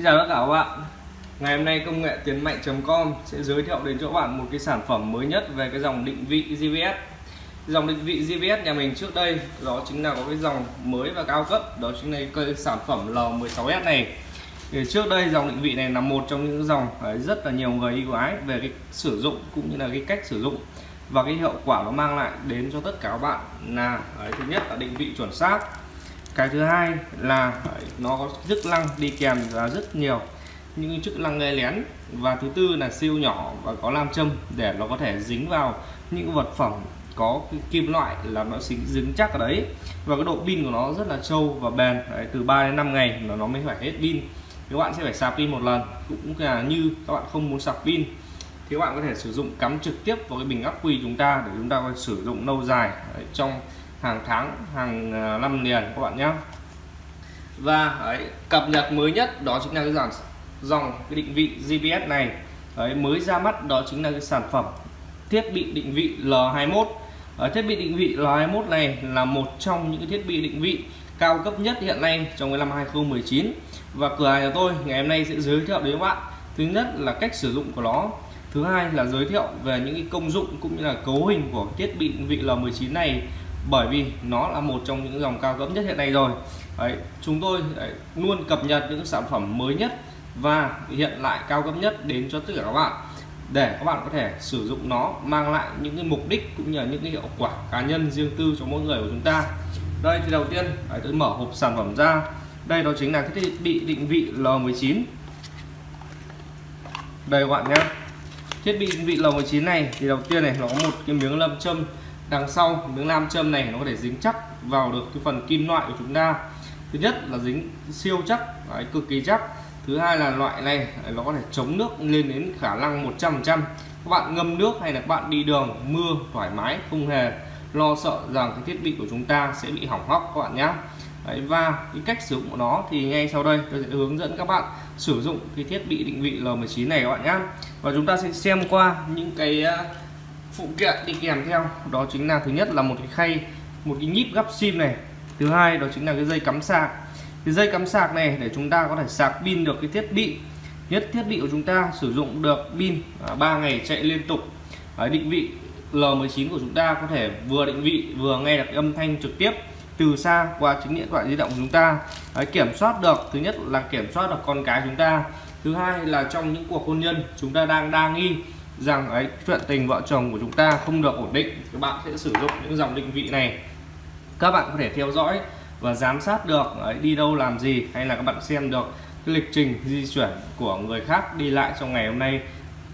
Xin chào tất cả các bạn Ngày hôm nay công nghệ tiến mạnh.com sẽ giới thiệu đến cho các bạn một cái sản phẩm mới nhất về cái dòng định vị GPS Dòng định vị GPS nhà mình trước đây, đó chính là có cái dòng mới và cao cấp. Đó chính là cái sản phẩm L16S này. Thì trước đây dòng định vị này là một trong những dòng rất là nhiều người yêu ái về cái sử dụng cũng như là cái cách sử dụng. Và cái hiệu quả nó mang lại đến cho tất cả các bạn là thứ nhất là định vị chuẩn xác cái thứ hai là nó có chức năng đi kèm là rất nhiều. Những chức năng nghe lén. Và thứ tư là siêu nhỏ và có nam châm để nó có thể dính vào những vật phẩm có kim loại là nó dính, dính chắc ở đấy. Và cái độ pin của nó rất là trâu và bền. Đấy, từ 3 đến 5 ngày là nó mới phải hết pin. Các bạn sẽ phải sạc pin một lần. Cũng là như các bạn không muốn sạc pin. Thì các bạn có thể sử dụng cắm trực tiếp vào cái bình ắc quy chúng ta để chúng ta có sử dụng lâu dài đấy, trong hàng tháng, hàng ờ, năm liền các bạn nhé. Và, ấy, cập nhật mới nhất đó chính là cái dòng dòng cái định vị GPS này. Ấy, mới ra mắt đó chính là cái sản phẩm thiết bị định vị L21 ở thiết bị định vị L21 này là một trong những thiết bị định vị cao cấp nhất hiện nay trong cái năm 2019 và cửa hàng nhà tôi ngày hôm nay sẽ giới thiệu đến các bạn. Thứ nhất là cách sử dụng của nó. Thứ hai là giới thiệu về những cái công dụng cũng như là cấu hình của thiết bị định vị L19 này bởi vì nó là một trong những dòng cao cấp nhất hiện nay rồi. Đấy, chúng tôi đấy, luôn cập nhật những sản phẩm mới nhất và hiện lại cao cấp nhất đến cho tất cả các bạn. Để các bạn có thể sử dụng nó mang lại những cái mục đích cũng như là những cái hiệu quả cá nhân riêng tư cho mỗi người của chúng ta. Đây thì đầu tiên đấy, tôi mở hộp sản phẩm ra. Đây đó chính là cái thiết bị định vị L19 đây các bạn nhé. Thiết bị định vị L19 này thì đầu tiên này nó có một cái miếng lâm châm đằng sau miếng nam châm này nó có thể dính chắc vào được cái phần kim loại của chúng ta. Thứ nhất là dính siêu chắc đấy, cực kỳ chắc. Thứ hai là loại này nó có thể chống nước lên đến khả năng 100% các bạn ngâm nước hay là các bạn đi đường mưa thoải mái không hề lo sợ rằng cái thiết bị của chúng ta sẽ bị hỏng hóc các bạn nhé Đấy, và cái cách sử dụng của nó thì ngay sau đây tôi sẽ hướng dẫn các bạn sử dụng cái thiết bị định vị L19 này các bạn nhé và chúng ta sẽ xem qua những cái à, phụ kiện đi kèm theo. Đó chính là thứ nhất là một cái khay một cái nhíp gắp sim này. Thứ hai đó chính là cái dây cắm sạc. Cái dây cắm sạc này để chúng ta có thể sạc pin được cái thiết bị. Nhất thiết bị của chúng ta sử dụng được pin à, 3 ngày chạy liên tục. Đấy, định vị L19 của chúng ta có thể vừa định vị vừa nghe được âm thanh trực tiếp từ xa qua chính điện thoại di động của chúng ta. Đấy, kiểm soát được thứ nhất là kiểm soát được con cái chúng ta. Thứ hai là trong những cuộc hôn nhân chúng ta đang đa nghi rằng ấy chuyện tình vợ chồng của chúng ta không được ổn định các bạn sẽ sử dụng những dòng định vị này. Các bạn có thể theo dõi và giám sát được ấy, đi đâu làm gì hay là các bạn xem được cái lịch trình di chuyển của người khác đi lại trong ngày hôm nay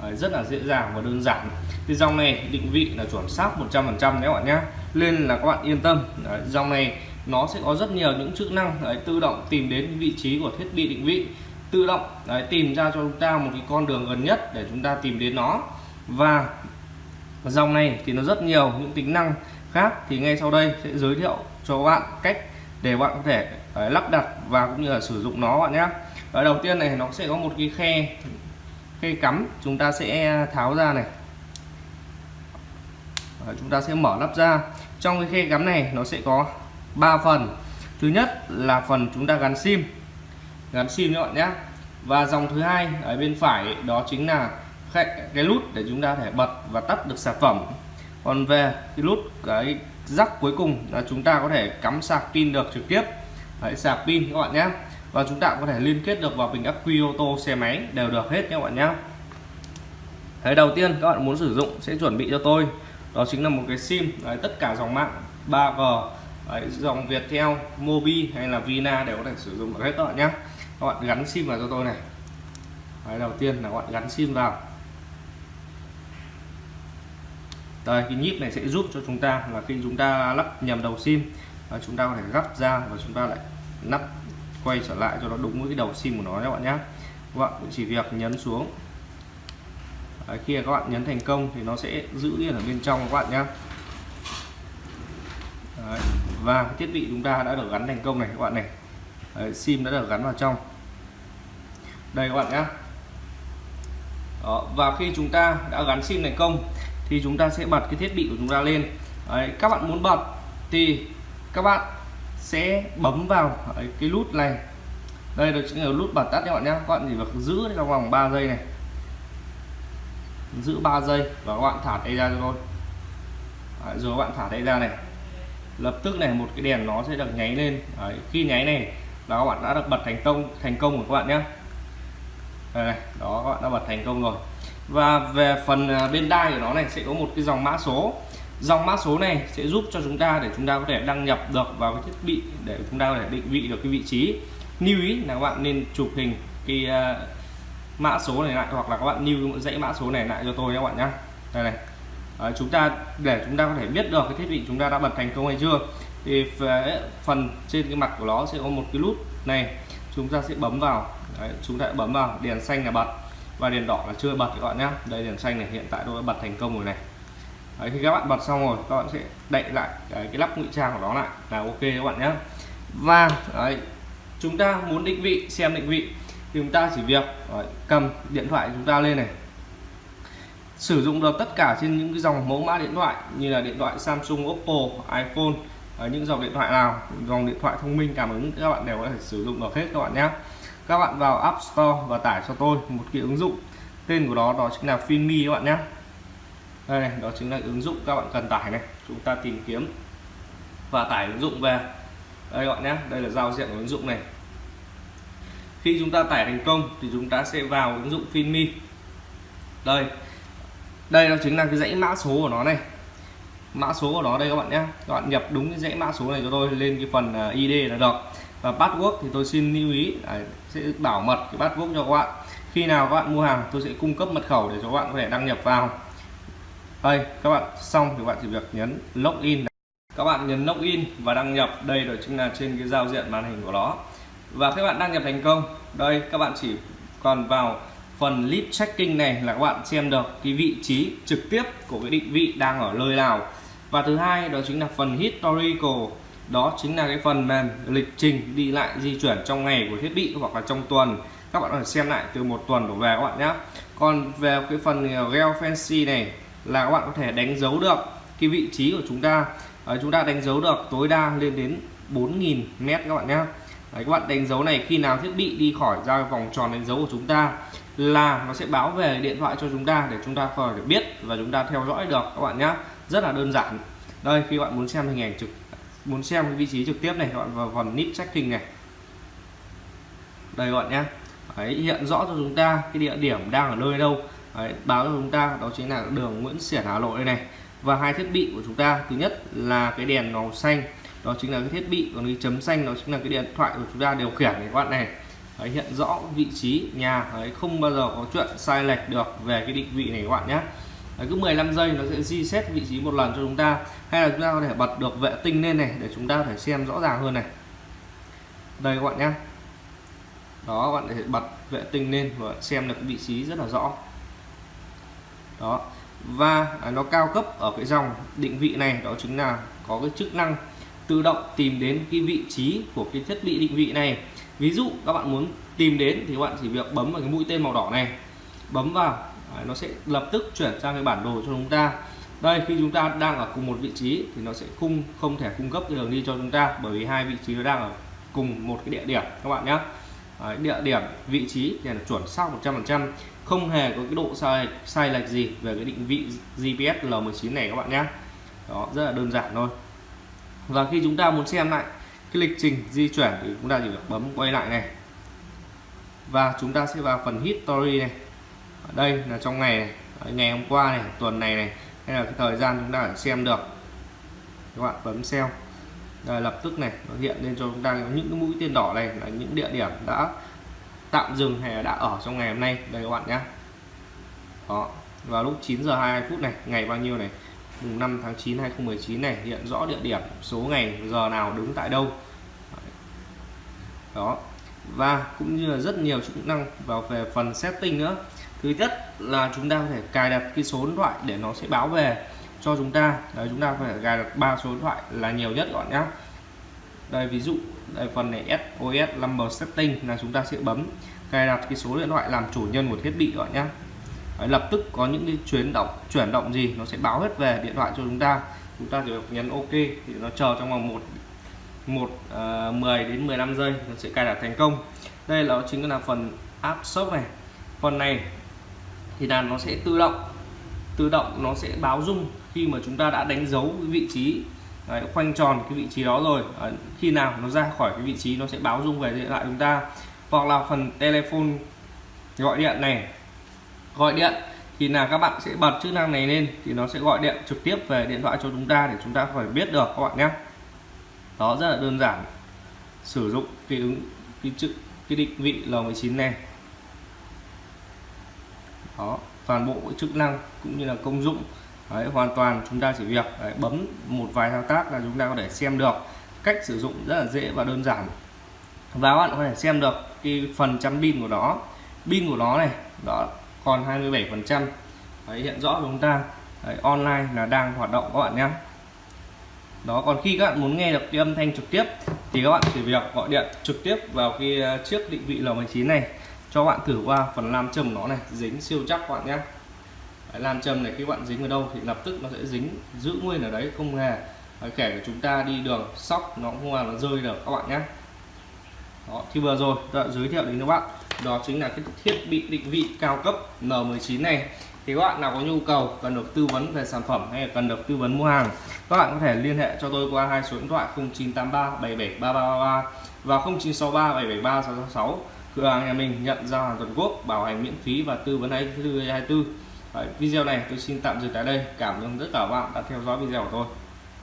ấy, rất là dễ dàng và đơn giản. Thì dòng này định vị là chuẩn xác 100% đấy các bạn nhé. Nên là các bạn yên tâm đấy, dòng này nó sẽ có rất nhiều những chức năng đấy, tự động tìm đến vị trí của thiết bị định vị tự động đấy, tìm ra cho chúng ta một cái con đường gần nhất để chúng ta tìm đến nó. Và dòng này thì nó rất nhiều những tính năng khác thì ngay sau đây sẽ giới thiệu cho các bạn cách để bạn có thể đấy, lắp đặt và cũng như là sử dụng nó bạn nhé. Ở đầu tiên này nó sẽ có một cái khe khe cắm chúng ta sẽ tháo ra này. Đấy, chúng ta sẽ mở lắp ra. Trong cái khe cắm này nó sẽ có 3 phần. Thứ nhất là phần chúng ta gắn sim gắn sim các bạn nhé và dòng thứ hai ở bên phải đó chính là cái nút để chúng ta thể bật và tắt được sản phẩm. Còn về cái nút cái rắc cuối cùng là chúng ta có thể cắm sạc pin được trực tiếp. Đấy, sạc pin các bạn nhé và chúng ta có thể liên kết được vào bình ắc quy ô tô xe máy đều được hết các bạn nhé Thế đầu tiên các bạn muốn sử dụng sẽ chuẩn bị cho tôi. Đó chính là một cái sim Đấy, tất cả dòng mạng 3G Đấy, dòng Viettel, Mobi hay là Vina đều có thể sử dụng được hết các bạn nhé các bạn gắn sim vào cho tôi này. Đấy, đầu tiên là các bạn gắn sim vào. Đây cái nhíp này sẽ giúp cho chúng ta là khi chúng ta lắp nhầm đầu sim và chúng ta có thể gắp ra và chúng ta lại nắp quay trở lại cho nó đúng với cái đầu sim của nó các bạn nhé. Các bạn chỉ việc nhấn xuống. Đấy, khi các bạn nhấn thành công thì nó sẽ giữ yên ở bên trong các bạn nhé. Đấy. và thiết bị chúng ta đã được gắn thành công này các bạn này. Đấy, sim đã được gắn vào trong. Đây các bạn nhé. Đó, và khi chúng ta đã gắn sim thành công thì chúng ta sẽ bật cái thiết bị của chúng ta lên. Đấy, các bạn muốn bật thì các bạn sẽ bấm vào cái nút này. Đây là chính là nút bật tắt các bạn nhé. Các bạn chỉ việc giữ trong vòng 3 giây này. Giữ 3 giây và các bạn thả tay ra thôi. Đấy, rồi các bạn thả tay ra này. Lập tức này một cái đèn nó sẽ được nháy lên. Đấy, khi nháy này là các bạn đã được bật thành công thành công của các bạn nhé. Đây này đó các bạn đã bật thành công rồi. Và về phần à, bên đai của nó này sẽ có một cái dòng mã số. Dòng mã số này sẽ giúp cho chúng ta để chúng ta có thể đăng nhập được vào cái thiết bị để chúng ta có thể định vị được cái vị trí. Lưu ý là các bạn nên chụp hình cái uh, mã số này lại hoặc là các bạn lưu dãy mã số này lại cho tôi các bạn nhé. Đây này. À, chúng ta để chúng ta có thể biết được cái thiết bị chúng ta đã bật thành công hay chưa thì uh, phần trên cái mặt của nó sẽ có một cái nút này. Chúng ta sẽ bấm vào. Đấy, chúng ta bấm vào. Đèn xanh là bật. Và đèn đỏ là chưa bật các bạn nhé đây đèn xanh này hiện tại tôi đã bật thành công rồi này. Đấy, khi các bạn bật xong rồi các bạn sẽ đậy lại cái, cái lắp ngụy trang của nó lại. Là ok các bạn nhé và đấy, chúng ta muốn định vị xem định vị. Thì chúng ta chỉ việc đấy, cầm điện thoại chúng ta lên này. Sử dụng được tất cả trên những cái dòng mẫu mã điện thoại như là điện thoại Samsung, Oppo, iPhone ở những dòng điện thoại nào dòng điện thoại thông minh cảm ứng các bạn đều có thể sử dụng được hết các bạn nhé. Các bạn vào App Store và tải cho tôi một cái ứng dụng. Tên của đó đó chính là Finmi các bạn nhé. Đây này, đó chính là ứng dụng các bạn cần tải này. Chúng ta tìm kiếm và tải ứng dụng về. Đây các bạn nhé đây là giao diện của ứng dụng này. Khi chúng ta tải thành công thì chúng ta sẽ vào ứng dụng Finmi đây đây đó chính là cái dãy mã số của nó này mã số của nó đây các bạn nhé. Các bạn nhập đúng cái dãy mã số này cho tôi lên cái phần à, ID là được. Và password thì tôi xin lưu ý đấy, sẽ bảo mật cái password cho các bạn. Khi nào các bạn mua hàng tôi sẽ cung cấp mật khẩu để cho các bạn có thể đăng nhập vào. Đây các bạn xong thì các bạn chỉ việc nhấn login. Các bạn nhấn login và đăng nhập. Đây rồi chính là trên cái giao diện màn hình của nó. Và các bạn đăng nhập thành công. Đây các bạn chỉ còn vào phần list checking này là các bạn xem được cái vị trí trực tiếp của cái định vị đang ở nơi nào và thứ hai đó chính là phần historical. Đó chính là cái phần mềm lịch trình đi lại di chuyển trong ngày của thiết bị hoặc là trong tuần. Các bạn có thể xem lại từ một tuần đổ về các bạn nhé. Còn về cái phần geofence này là các bạn có thể đánh dấu được cái vị trí của chúng ta. Đấy, chúng ta đánh dấu được tối đa lên đến 4.000 mét các bạn nhé. Đấy, các bạn đánh dấu này khi nào thiết bị đi khỏi ra vòng tròn đánh dấu của chúng ta là nó sẽ báo về điện thoại cho chúng ta để chúng ta có thể biết và chúng ta theo dõi được các bạn nhé rất là đơn giản. Đây khi bạn muốn xem hình ảnh trực muốn xem cái vị trí trực tiếp này các bạn vào phần nip tracking này. Đây các bạn nhé. Đấy, hiện rõ cho chúng ta cái địa điểm đang ở nơi đâu. Đấy, báo cho chúng ta đó chính là đường Nguyễn Xiển Hà Nội đây này. Và hai thiết bị của chúng ta thứ nhất là cái đèn màu xanh đó chính là cái thiết bị còn cái chấm xanh đó chính là cái điện thoại của chúng ta điều khiển này các bạn này. Đấy, hiện rõ vị trí nhà đấy, không bao giờ có chuyện sai lệch được về cái định vị này các bạn nhé đấy, cứ 15 giây nó sẽ reset vị trí một lần cho chúng ta. Hay là chúng ta có thể bật được vệ tinh lên này để chúng ta có thể xem rõ ràng hơn này. Đây các bạn nhé đó các bạn để bật vệ tinh lên và xem được vị trí rất là rõ. Đó. Và à, nó cao cấp ở cái dòng định vị này đó chính là có cái chức năng tự động tìm đến cái vị trí của cái thiết bị định vị này. Ví dụ các bạn muốn tìm đến thì các bạn chỉ việc bấm vào cái mũi tên màu đỏ này. Bấm vào nó sẽ lập tức chuyển sang cái bản đồ cho chúng ta. Đây khi chúng ta đang ở cùng một vị trí thì nó sẽ không không thể cung cấp cái đường đi cho chúng ta bởi vì hai vị trí nó đang ở cùng một cái địa điểm các bạn nhé. Đấy, địa điểm vị trí thì là chuẩn xác 100% không hề có cái độ sai sai lệch gì về cái định vị GPS L19 này các bạn nhé. Đó rất là đơn giản thôi. Và khi chúng ta muốn xem lại cái lịch trình di chuyển thì chúng ta chỉ việc bấm quay lại này. Và chúng ta sẽ vào phần history này đây là trong ngày này ngày hôm qua này, tuần này này, hay là cái thời gian chúng ta xem được. Các bạn bấm xem. Rồi lập tức này, nó hiện lên cho chúng ta những cái mũi tên đỏ này là những địa điểm đã tạm dừng hay là đã ở trong ngày hôm nay. Đây các bạn nhé. Đó, vào lúc 9 giờ 22 phút này, ngày bao nhiêu này? Mùng 5 tháng 9 2019 này, hiện rõ địa điểm, số ngày, giờ nào đứng tại đâu. Đó, và cũng như là rất nhiều chức năng vào về phần setting nữa thứ nhất là chúng ta có thể cài đặt cái số điện thoại để nó sẽ báo về cho chúng ta. Đấy chúng ta phải cài đặt ba số điện thoại là nhiều nhất các bạn nhé đây ví dụ đây phần này SOS number setting là chúng ta sẽ bấm cài đặt cái số điện thoại làm chủ nhân của thiết bị các bạn nhé Đấy, lập tức có những cái chuyển động chuyển động gì nó sẽ báo hết về điện thoại cho chúng ta. Chúng ta chỉ nhấn ok thì nó chờ trong vòng một một ờ, uh, 10 đến 15 giây nó sẽ cài đặt thành công. Đây là chính là phần app shop này. Phần này thì là nó sẽ tự động tự động nó sẽ báo rung khi mà chúng ta đã đánh dấu cái vị trí Đấy, khoanh tròn cái vị trí đó rồi. À, khi nào nó ra khỏi cái vị trí nó sẽ báo rung về điện thoại chúng ta. Hoặc là phần telephone gọi điện này. Gọi điện thì là các bạn sẽ bật chức năng này lên thì nó sẽ gọi điện trực tiếp về điện thoại cho chúng ta để chúng ta phải biết được các bạn nhé. Đó rất là đơn giản. Sử dụng cái ứng cái chữ cái định vị L19 này đó toàn bộ chức năng cũng như là công dụng. Đấy, hoàn toàn chúng ta chỉ việc đấy, bấm một vài thao tác là chúng ta có thể xem được. Cách sử dụng rất là dễ và đơn giản. Và các bạn có thể xem được cái phần trăm pin của nó. Pin của nó này đó còn 27 phần trăm. Hiện rõ chúng ta đấy, online là đang hoạt động các bạn nhé. Đó còn khi các bạn muốn nghe được cái âm thanh trực tiếp thì các bạn chỉ việc gọi điện trực tiếp vào cái ờ, chiếc định vị L19 này cho bạn thử qua phần nam châm nó này dính siêu chắc các bạn nhé. Đấy, nam châm này khi bạn dính ở đâu thì lập tức nó sẽ dính giữ nguyên ở đấy không hề. Kể của chúng ta đi đường sóc nó không làm nó rơi được các bạn nhé. Đó thì vừa rồi tôi đã giới thiệu đến các bạn đó chính là cái thiết bị định vị cao cấp N19 này. Thì các bạn nào có nhu cầu cần được tư vấn về sản phẩm hay là cần được tư vấn mua hàng các bạn có thể liên hệ cho tôi qua hai số điện thoại 0983 773333 và 0963 773 666 cửa hàng nhà mình nhận giao hàng toàn quốc bảo hành miễn phí và tư vấn 24 24 Đấy, video này tôi xin tạm dừng tại đây. Cảm ơn tất cả các bạn đã theo dõi video của tôi.